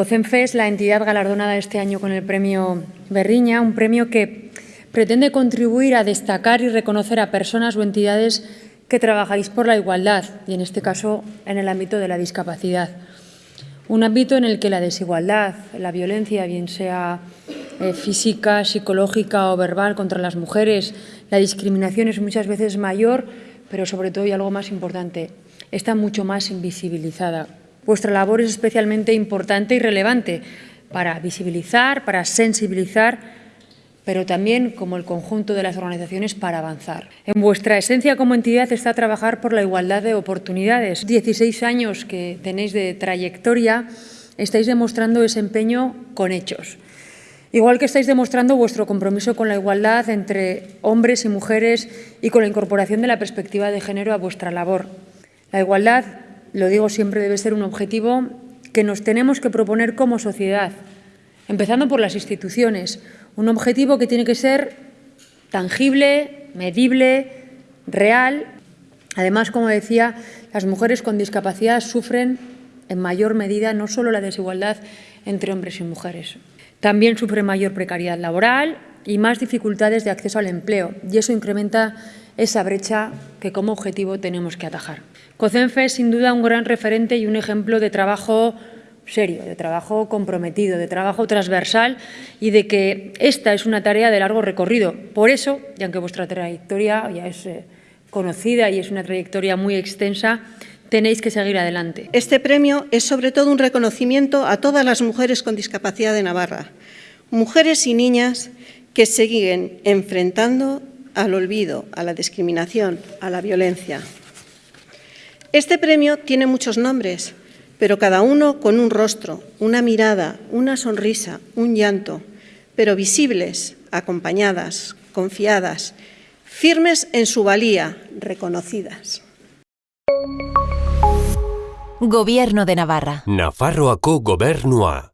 COCENFE es la entidad galardonada este año con el premio Berriña, un premio que pretende contribuir a destacar y reconocer a personas o entidades que trabajáis por la igualdad y, en este caso, en el ámbito de la discapacidad. Un ámbito en el que la desigualdad, la violencia, bien sea eh, física, psicológica o verbal contra las mujeres, la discriminación es muchas veces mayor, pero sobre todo, y algo más importante, está mucho más invisibilizada. Vuestra labor es especialmente importante y relevante para visibilizar, para sensibilizar pero también como el conjunto de las organizaciones para avanzar. En vuestra esencia como entidad está trabajar por la igualdad de oportunidades. 16 años que tenéis de trayectoria, estáis demostrando ese empeño con hechos. Igual que estáis demostrando vuestro compromiso con la igualdad entre hombres y mujeres y con la incorporación de la perspectiva de género a vuestra labor. La igualdad, lo digo siempre, debe ser un objetivo que nos tenemos que proponer como sociedad, empezando por las instituciones, un objetivo que tiene que ser tangible, medible, real. Además, como decía, las mujeres con discapacidad sufren en mayor medida no solo la desigualdad entre hombres y mujeres, también sufren mayor precariedad laboral y más dificultades de acceso al empleo, y eso incrementa esa brecha que como objetivo tenemos que atajar. COCENFE es sin duda un gran referente y un ejemplo de trabajo serio, de trabajo comprometido, de trabajo transversal y de que esta es una tarea de largo recorrido. Por eso, y aunque vuestra trayectoria ya es eh, conocida y es una trayectoria muy extensa, tenéis que seguir adelante. Este premio es sobre todo un reconocimiento a todas las mujeres con discapacidad de Navarra, mujeres y niñas que siguen enfrentando al olvido, a la discriminación, a la violencia. Este premio tiene muchos nombres, pero cada uno con un rostro, una mirada, una sonrisa, un llanto, pero visibles, acompañadas, confiadas, firmes en su valía, reconocidas. Gobierno de Navarra. Nafarroako gobernua.